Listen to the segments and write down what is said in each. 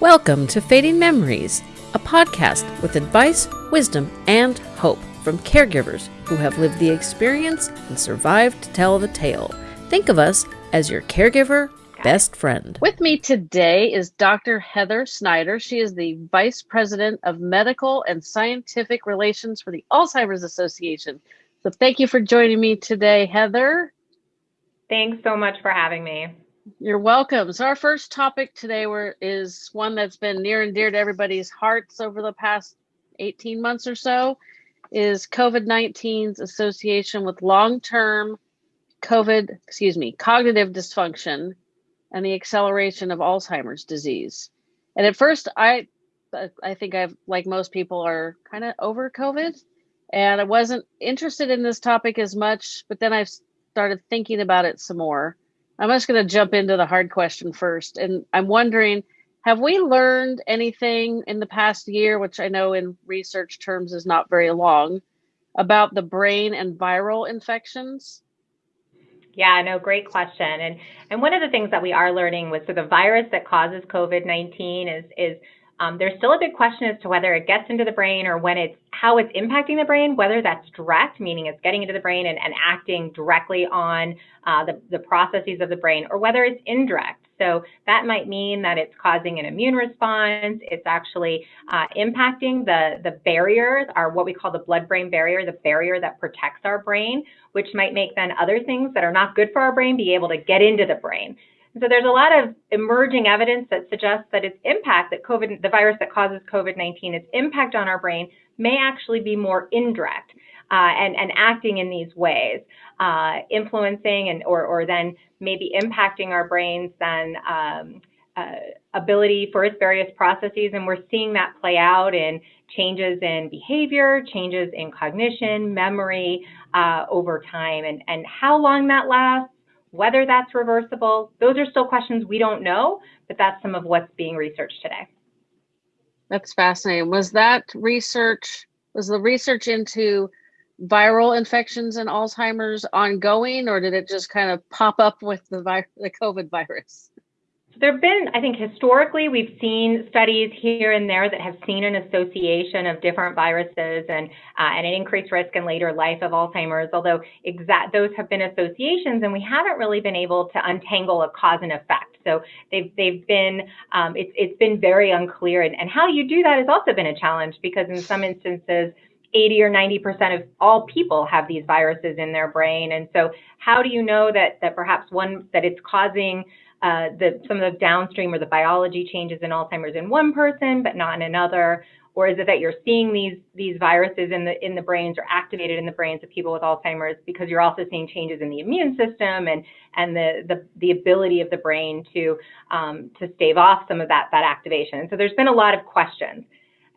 Welcome to Fading Memories, a podcast with advice, wisdom, and hope from caregivers who have lived the experience and survived to tell the tale. Think of us as your caregiver best friend. With me today is Dr. Heather Snyder. She is the Vice President of Medical and Scientific Relations for the Alzheimer's Association. So thank you for joining me today, Heather. Thanks so much for having me. You're welcome. So our first topic today were, is one that's been near and dear to everybody's hearts over the past 18 months or so is COVID-19's association with long-term COVID, excuse me, cognitive dysfunction and the acceleration of Alzheimer's disease. And at first I I think I've like most people are kind of over COVID and I wasn't interested in this topic as much, but then I started thinking about it some more I'm just going to jump into the hard question first. And I'm wondering have we learned anything in the past year, which I know in research terms is not very long, about the brain and viral infections? Yeah, no, great question. And and one of the things that we are learning with so the virus that causes COVID-19 is is um, there's still a big question as to whether it gets into the brain or when it's how it's impacting the brain, whether that's direct, meaning it's getting into the brain and, and acting directly on uh, the, the processes of the brain, or whether it's indirect. So that might mean that it's causing an immune response. It's actually uh, impacting the, the barriers, or what we call the blood-brain barrier, the barrier that protects our brain, which might make then other things that are not good for our brain be able to get into the brain. So there's a lot of emerging evidence that suggests that its impact, that COVID, the virus that causes COVID-19, its impact on our brain may actually be more indirect uh, and, and acting in these ways, uh, influencing and or, or then maybe impacting our brains then um, uh, ability for its various processes. And we're seeing that play out in changes in behavior, changes in cognition, memory uh, over time. And, and how long that lasts whether that's reversible, those are still questions we don't know, but that's some of what's being researched today. That's fascinating. Was that research, was the research into viral infections and Alzheimer's ongoing, or did it just kind of pop up with the, the COVID virus? There have been, I think, historically, we've seen studies here and there that have seen an association of different viruses and uh, and an increased risk in later life of Alzheimer's. Although exact those have been associations, and we haven't really been able to untangle a cause and effect. So they've they've been um, it's it's been very unclear, and, and how you do that has also been a challenge because in some instances 80 or 90% of all people have these viruses in their brain. And so how do you know that, that perhaps one, that it's causing uh, the, some of the downstream or the biology changes in Alzheimer's in one person, but not in another? Or is it that you're seeing these these viruses in the in the brains or activated in the brains of people with Alzheimer's because you're also seeing changes in the immune system and and the the, the ability of the brain to um, to stave off some of that that activation. And so there's been a lot of questions.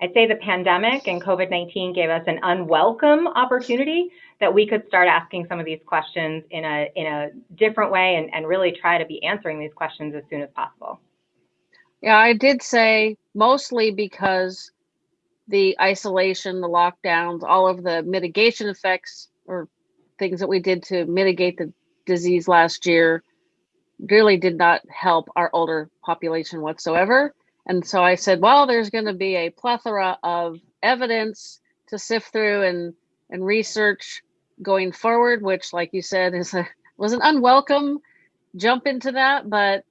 I'd say the pandemic and COVID-19 gave us an unwelcome opportunity that we could start asking some of these questions in a in a different way and, and really try to be answering these questions as soon as possible. Yeah, I did say mostly because the isolation, the lockdowns, all of the mitigation effects or things that we did to mitigate the disease last year really did not help our older population whatsoever. And so I said, well, there's going to be a plethora of evidence to sift through and and research going forward, which, like you said, is a was an unwelcome jump into that. But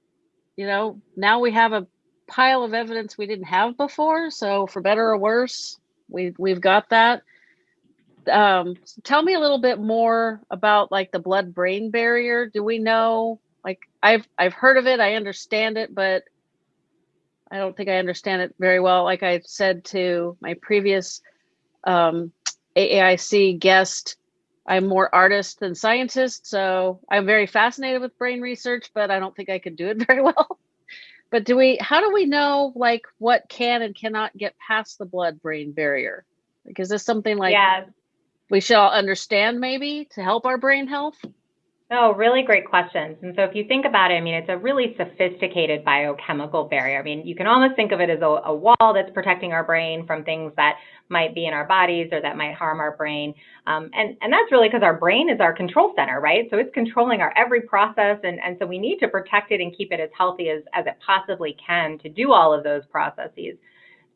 you know, now we have a pile of evidence we didn't have before. So for better or worse, we we've got that. Um, so tell me a little bit more about like the blood brain barrier. Do we know? Like I've I've heard of it, I understand it, but I don't think I understand it very well. Like I said to my previous um, AAIC guest, I'm more artist than scientist, so I'm very fascinated with brain research, but I don't think I could do it very well. but do we? How do we know like what can and cannot get past the blood-brain barrier? Like, is this something like yeah. we should all understand maybe to help our brain health? Oh, really great questions. And so if you think about it, I mean, it's a really sophisticated biochemical barrier. I mean, you can almost think of it as a, a, wall that's protecting our brain from things that might be in our bodies or that might harm our brain. Um, and, and that's really because our brain is our control center, right? So it's controlling our every process. And, and so we need to protect it and keep it as healthy as, as it possibly can to do all of those processes.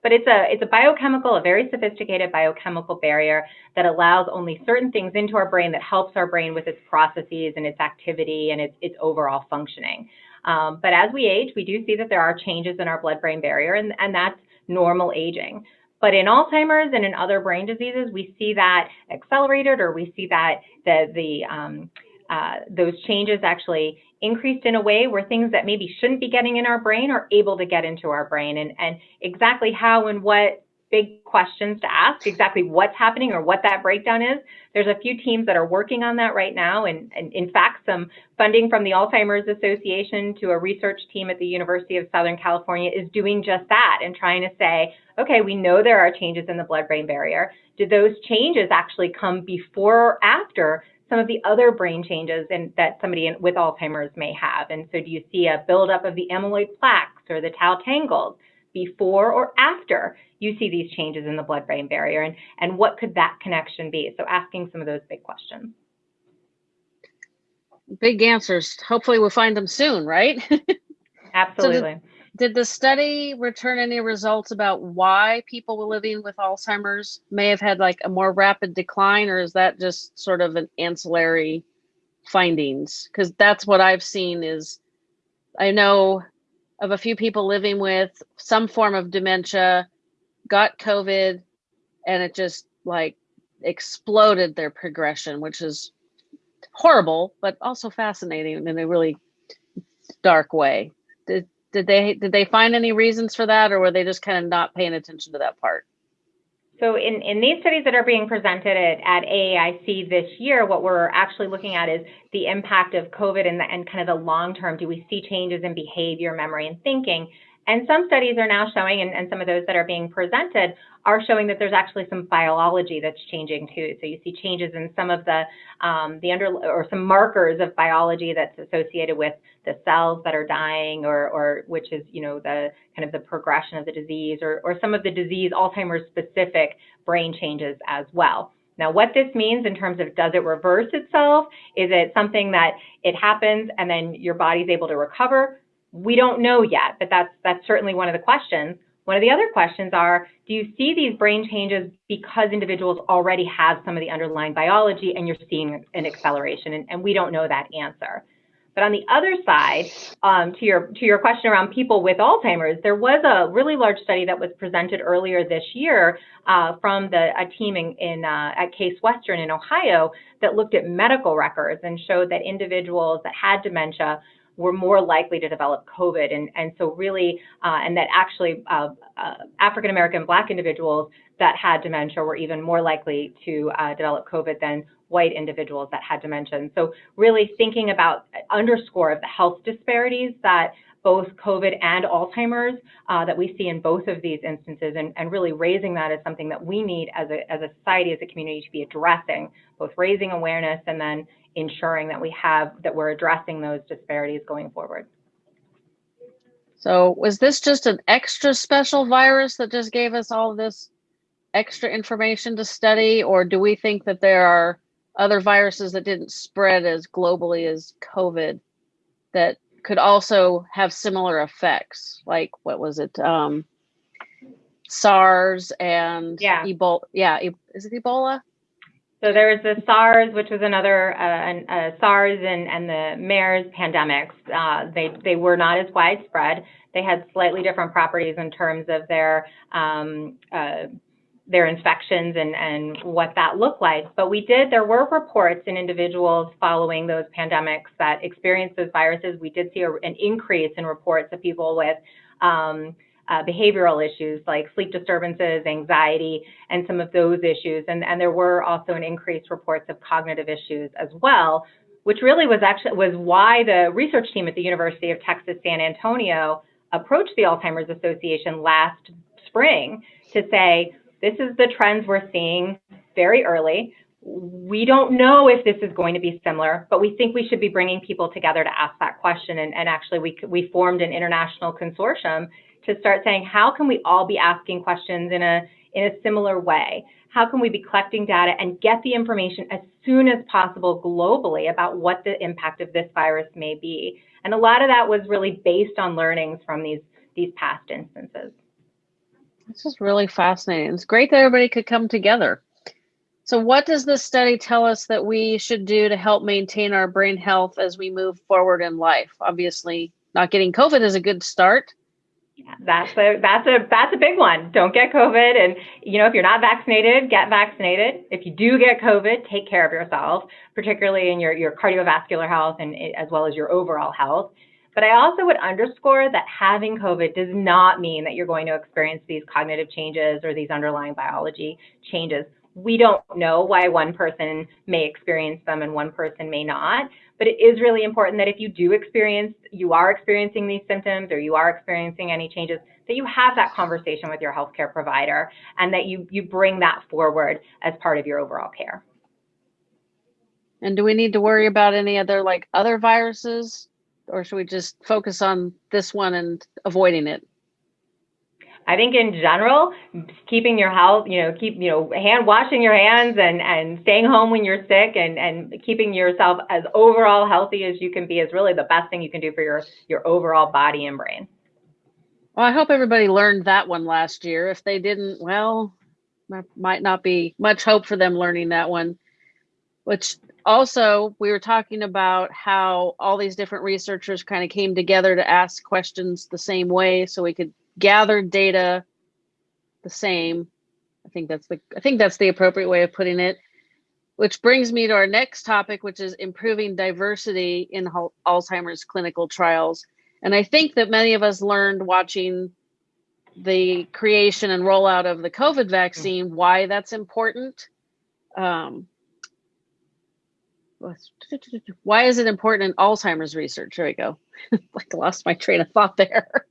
But it's a, it's a biochemical, a very sophisticated biochemical barrier that allows only certain things into our brain that helps our brain with its processes and its activity and its, its overall functioning. Um, but as we age, we do see that there are changes in our blood-brain barrier, and, and that's normal aging. But in Alzheimer's and in other brain diseases, we see that accelerated, or we see that the, the um, uh, those changes actually increased in a way where things that maybe shouldn't be getting in our brain are able to get into our brain and, and exactly how and what big questions to ask exactly what's happening or what that breakdown is. There's a few teams that are working on that right now. And, and, in fact, some funding from the Alzheimer's Association to a research team at the University of Southern California is doing just that and trying to say, okay, we know there are changes in the blood brain barrier. Did those changes actually come before or after some of the other brain changes in, that somebody with Alzheimer's may have. And so do you see a buildup of the amyloid plaques or the tau tangles before or after you see these changes in the blood-brain barrier? And, and what could that connection be? So asking some of those big questions. Big answers. Hopefully we'll find them soon, right? Absolutely. so did the study return any results about why people living with Alzheimer's may have had like a more rapid decline, or is that just sort of an ancillary findings? Because that's what I've seen is I know of a few people living with some form of dementia, got COVID, and it just like exploded their progression, which is horrible, but also fascinating in a really dark way. Did did they did they find any reasons for that or were they just kind of not paying attention to that part so in, in these studies that are being presented at, at AAIC this year, what we're actually looking at is the impact of COVID and, the, and kind of the long term. Do we see changes in behavior, memory, and thinking? And some studies are now showing, and, and, some of those that are being presented are showing that there's actually some biology that's changing too. So you see changes in some of the um, the under or some markers of biology that's associated with the cells that are dying, or or which is you know the kind of the progression of the disease, or or some of the disease Alzheimer's specific brain changes as well. Now, what this means in terms of does it reverse itself? Is it something that it happens and then your body's able to recover? We don't know yet, but that's that's certainly one of the questions. One of the other questions are, do you see these brain changes because individuals already have some of the underlying biology and you're seeing an acceleration? And, and we don't know that answer. But on the other side, um, to your to your question around people with Alzheimer's, there was a really large study that was presented earlier this year uh, from the a team in, in uh, at Case Western in Ohio that looked at medical records and showed that individuals that had dementia were more likely to develop COVID. And, and so really, uh, and that actually uh, uh, African American Black individuals that had dementia were even more likely to uh, develop COVID than white individuals that had dementia. So really thinking about underscore of the health disparities that both COVID and Alzheimer's uh, that we see in both of these instances, and, and, really raising that as something that we need as a, as a society, as a community to be addressing, both raising awareness and then ensuring that we have that we're addressing those disparities going forward. So was this just an extra special virus that just gave us all this extra information to study, or do we think that there are other viruses that didn't spread as globally as COVID that could also have similar effects? Like what was it? Um, SARS and yeah. Ebola. Yeah, is it Ebola? So there was the SARS, which was another uh, uh, SARS and, and the MERS pandemics. Uh, they they were not as widespread. They had slightly different properties in terms of their um, uh, their infections and, and what that looked like. But we did, there were reports in individuals following those pandemics that experienced those viruses. We did see a, an increase in reports of people with um, uh, behavioral issues like sleep disturbances, anxiety, and some of those issues. And, and there were also an increased reports of cognitive issues as well, which really was actually was why the research team at the University of Texas San Antonio approached the Alzheimer's Association last spring to say, this is the trends we're seeing very early. we don't know if this is going to be similar, but we think we should be bringing people together to ask that question. And, and actually, we, we formed an international consortium to start saying, how can we all be asking questions in a, in a similar way? How can we be collecting data and get the information as soon as possible globally about what the impact of this virus may be? And a lot of that was really based on learnings from these, these past instances. This is really fascinating. It's great that everybody could come together. So, what does this study tell us that we should do to help maintain our brain health as we move forward in life? Obviously, not getting COVID is a good start. Yeah, that's a that's a that's a big one. Don't get COVID, and you know if you're not vaccinated, get vaccinated. If you do get COVID, take care of yourself, particularly in your your cardiovascular health and as well as your overall health. But I also would underscore that having COVID does not mean that you're going to experience these cognitive changes or these underlying biology changes we don't know why one person may experience them and one person may not. But it is really important that if you do experience, you are experiencing these symptoms or you are experiencing any changes, that you have that conversation with your healthcare provider and that you, you bring that forward as part of your overall care. And do we need to worry about any other like other viruses or should we just focus on this one and avoiding it? I think in general, keeping your health, you know, keep, you know, hand washing your hands and, and staying home when you're sick and, and keeping yourself as overall healthy as you can be is really the best thing you can do for your, your overall body and brain. Well, I hope everybody learned that one last year. If they didn't, well, might not be much hope for them learning that one. Which also, we were talking about how all these different researchers kind of came together to ask questions the same way so we could gather data the same. I think that's the I think that's the appropriate way of putting it. Which brings me to our next topic, which is improving diversity in Alzheimer's clinical trials. And I think that many of us learned watching the creation and rollout of the COVID vaccine why that's important. Um, why is it important in Alzheimer's research? There we go. like lost my train of thought there.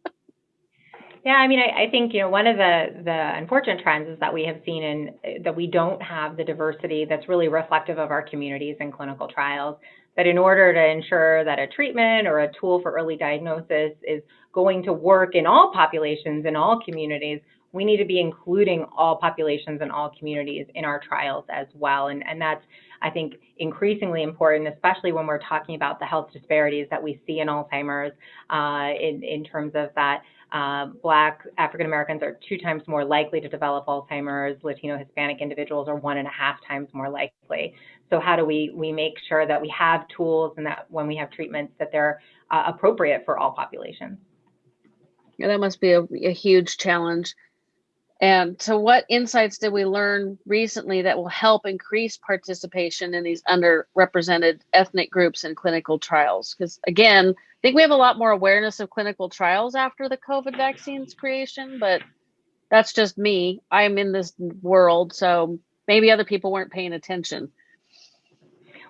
Yeah, I mean, I, I, think you know one of the the unfortunate trends is that we have seen in that we don't have the diversity that's really reflective of our communities in clinical trials. That in order to ensure that a treatment or a tool for early diagnosis is going to work in all populations in all communities, we need to be including all populations and all communities in our trials as well. And and that's I think increasingly important, especially when we're talking about the health disparities that we see in Alzheimer's uh, in in terms of that uh, Black African Americans are two times more likely to develop Alzheimer's. Latino Hispanic individuals are one and a half times more likely. So how do we we make sure that we have tools and that when we have treatments that they're uh, appropriate for all populations? That must be a, a huge challenge. And so, what insights did we learn recently that will help increase participation in these underrepresented ethnic groups in clinical trials? Because, again, I think we have a lot more awareness of clinical trials after the COVID vaccines creation, but that's just me. I'm in this world, so maybe other people weren't paying attention.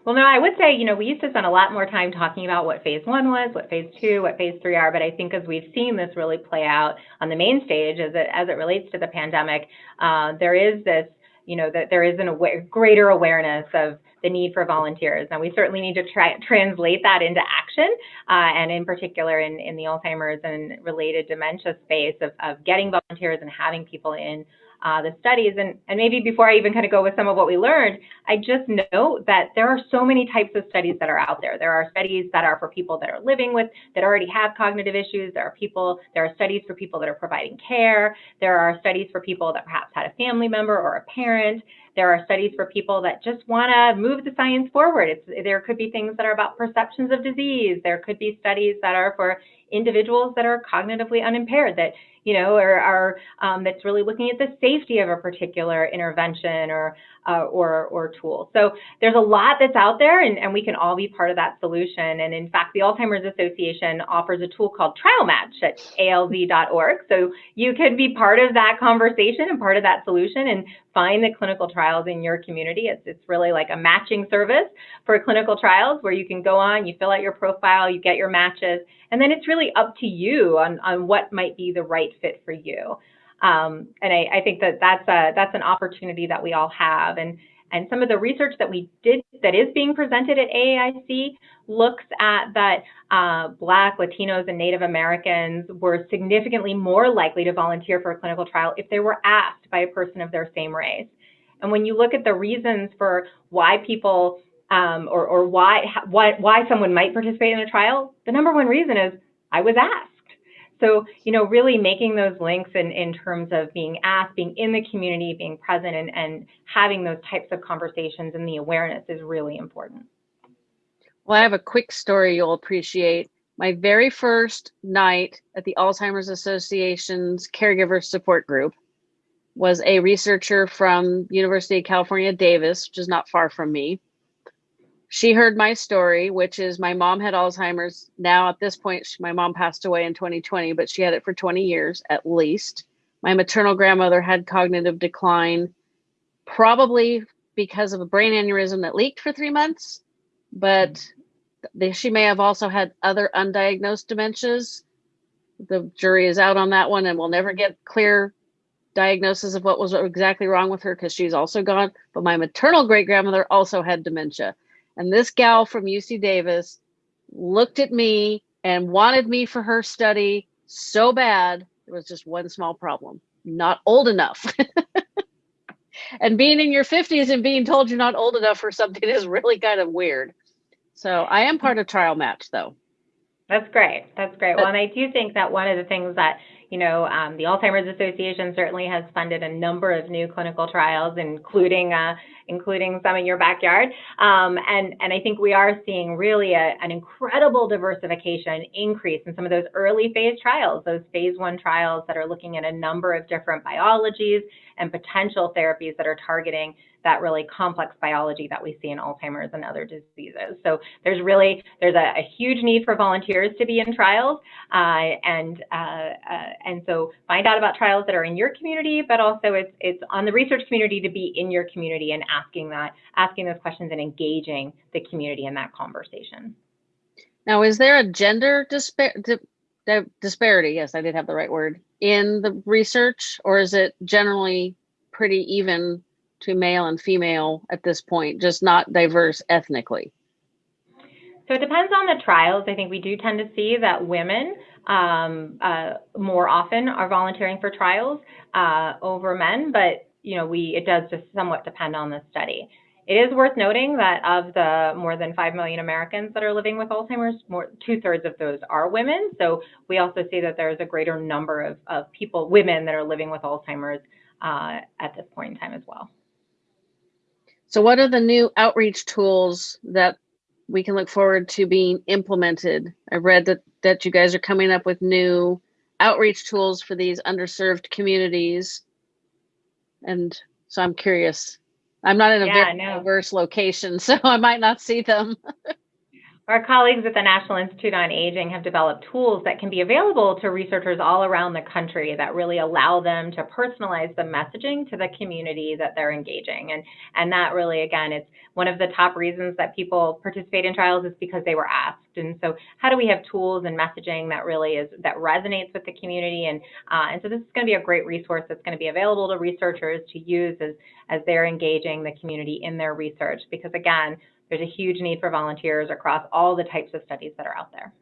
Well, no, I would say, you know, we used to spend a lot more time talking about what phase one was, what phase two, what phase three are, but I think as we've seen this really play out on the main stage as it, as it relates to the pandemic, uh, there is this, you know, that there is an aware, greater awareness of the need for volunteers. And we certainly need to try, translate that into action, uh, and in particular in, in the Alzheimer's and related dementia space of, of getting volunteers and having people in uh, the studies. And, and maybe before I even kind of go with some of what we learned, I just know that there are so many types of studies that are out there. There are studies that are for people that are living with, that already have cognitive issues. There are people, there are studies for people that are providing care. There are studies for people that perhaps had a family member or a parent. There are studies for people that just want to move the science forward. It's, there could be things that are about perceptions of disease. There could be studies that are for individuals that are cognitively unimpaired that you know, or, um, that's really looking at the safety of a particular intervention or uh, or, or tool. So there's a lot that's out there, and, and we can all be part of that solution. And in fact, the Alzheimer's Association offers a tool called Trial Match at alz.org. So you can be part of that conversation and part of that solution and find the clinical trials in your community. It's, it's really like a matching service for clinical trials where you can go on, you fill out your profile, you get your matches, and then it's really up to you on, on what might be the right fit for you. Um, and I, I, think that that's a that's an opportunity that we all have. And and some of the research that we did that is being presented at AAIC looks at that uh, Black, Latinos, and Native Americans were significantly more likely to volunteer for a clinical trial if they were asked by a person of their same race. And when you look at the reasons for why people um, or, or why, why, why someone might participate in a trial, the number one reason is I was asked. So, you know, really making those links in, in terms of being asked, being in the community, being present, and, and having those types of conversations and the awareness is really important. Well, I have a quick story you'll appreciate. My very first night at the Alzheimer's Association's caregiver support group was a researcher from University of California, Davis, which is not far from me she heard my story, which is my mom had Alzheimer's. Now, at this point, she, my mom passed away in 2020, but she had it for 20 years at least. My maternal grandmother had cognitive decline, probably because of a brain aneurysm that leaked for three months, but mm-hmm. they, she may have also had other undiagnosed dementias. The jury is out on that one, and we'll never get clear diagnosis of what was exactly wrong with her because she's also gone. But my maternal great grandmother also had dementia. And this gal from UC Davis looked at me and wanted me for her study so bad. There was just one small problem not old enough. and being in your 50s and being told you're not old enough for something is really kind of weird. So I am part of Trial Match, though. That's great. That's great. Well, and I do think that one of the things that you know, um, the Alzheimer's Association certainly has funded a number of new clinical trials, including uh, including some in your backyard. Um, and, and I think we are seeing really a, an incredible diversification increase in some of those early phase trials, those phase one trials that are looking at a number of different biologies and potential therapies that are targeting that really complex biology that we see in Alzheimer's and other diseases. So there's really there's a, a huge need for volunteers to be in trials, uh, and uh, uh, and so find out about trials that are in your community, but also it's it's on the research community to be in your community and asking that asking those questions and engaging the community in that conversation. Now, is there a gender dispar di disparity? Yes, I did have the right word in the research, or is it generally pretty even to male and female at this point, just not diverse ethnically? So it depends on the trials. I think we do tend to see that women um, uh, more often are volunteering for trials uh, over men, but you know, we it does just somewhat depend on the study. It is worth noting that of the more than 5 million Americans that are living with Alzheimer's, more two thirds of those are women. So we also see that there's a greater number of, of people, women that are living with Alzheimer's uh, at this point in time as well. So, what are the new outreach tools that we can look forward to being implemented? I read that that you guys are coming up with new outreach tools for these underserved communities, and so I'm curious. I'm not in a yeah, very no. diverse location, so I might not see them. Our colleagues at the National Institute on Aging have developed tools that can be available to researchers all around the country that really allow them to personalize the messaging to the community that they're engaging. And, and that really, again, it's one of the top reasons that people participate in trials is because they were asked. And so how do we have tools and messaging that really is, that resonates with the community? And, uh, and so this is going to be a great resource that's going to be available to researchers to use as, as they're engaging the community in their research. Because again, there's a huge need for volunteers across all the types of studies that are out there.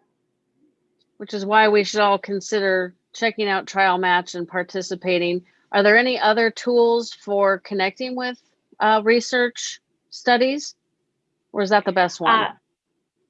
Which is why we should all consider checking out Trial Match and participating. Are there any other tools for connecting with uh, research studies, or is that the best one? Uh,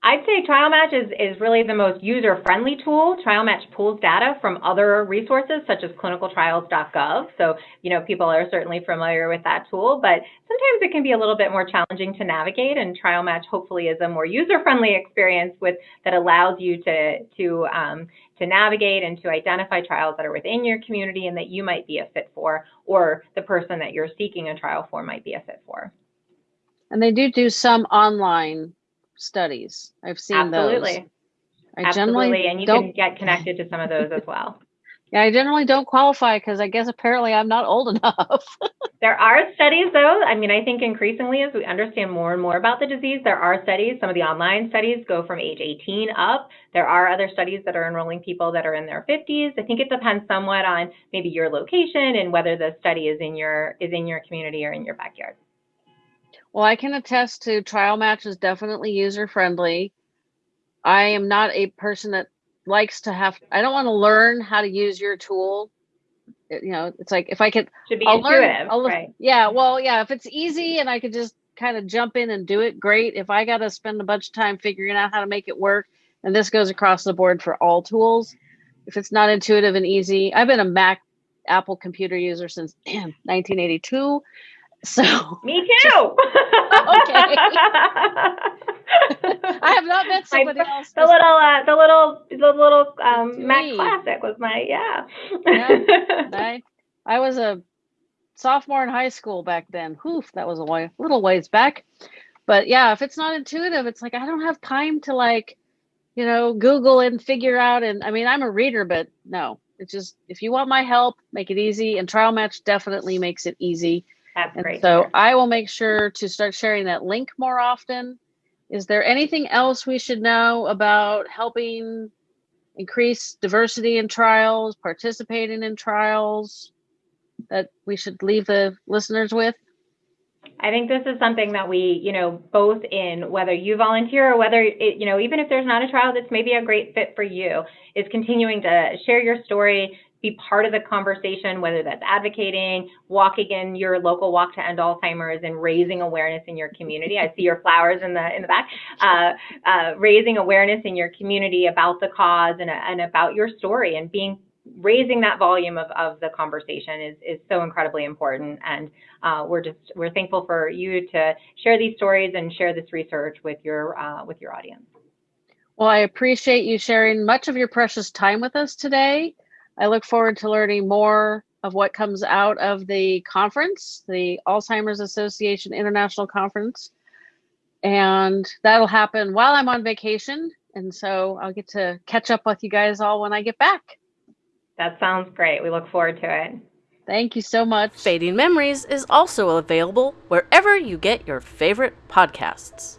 I'd say TrialMatch is, is really the most user-friendly tool. TrialMatch pulls data from other resources such as clinicaltrials.gov. So, you know, people are certainly familiar with that tool, but sometimes it can be a little bit more challenging to navigate and TrialMatch hopefully is a more user-friendly experience with that allows you to, to, um, to navigate and to identify trials that are within your community and that you might be a fit for, or the person that you're seeking a trial for might be a fit for. And they do do some online studies. I've seen Absolutely. those. I Absolutely, and you can get connected to some of those as well. Yeah, I generally don't qualify because I guess apparently I'm not old enough. there are studies, though. I mean, I think increasingly as we understand more and more about the disease, there are studies. Some of the online studies go from age 18 up. There are other studies that are enrolling people that are in their 50s. I think it depends somewhat on maybe your location and whether the study is in your is in your community or in your backyard. Well, I can attest to Trial Match is definitely user friendly. I am not a person that likes to have. I don't want to learn how to use your tool. It- you know, it's like if I could, Should be I'll learn. intuitive, I'll, right? Yeah, well, yeah. If it's easy and I could just kind of jump in and do it, great. If I got to spend a bunch of time figuring out how to make it work, and this goes across the board for all tools. If it's not intuitive and easy, I've been a Mac Apple computer user since 1982. So Me too. Okay. I have not met My- somebody else. the little, uh, the little, the little um, Mac. Classic was my yeah. yeah. I, I was a sophomore in high school back then. Whew, that was a way, little ways back. But yeah, if it's not intuitive, it's like I don't have time to like, you know, Google and figure out. And I mean, I'm a reader, but no, it's just if you want my help, make it easy. And Trial Match definitely makes it easy. That's And great. so I will make sure to start sharing that link more often. Is there anything else we should know about helping increase diversity in trials, participating in trials that we should leave the listeners with? I think this is something that we, you know, both in whether you volunteer or whether it, you know, even if there's not a trial that's maybe a great fit for you, is continuing to share your story, be part of the conversation, whether that's advocating, walking in your local walk to end Alzheimer's, and raising awareness in your community. I see your flowers in the in the back. Uh, uh, raising awareness in your community about the cause and, and about your story, and being raising that volume of, of the conversation is, is so incredibly important. And uh, we're just we're thankful for you to share these stories and share this research with your uh, with your audience. Well, I appreciate you sharing much of your precious time with us today. I look forward to learning more of what comes out of the conference, the Alzheimer's Association International Conference. And that'll happen while I'm on vacation. And so I'll get to catch up with you guys all when I get back. That sounds great. We look forward to it. Thank you so much. Fading Memories is also available wherever you get your favorite podcasts.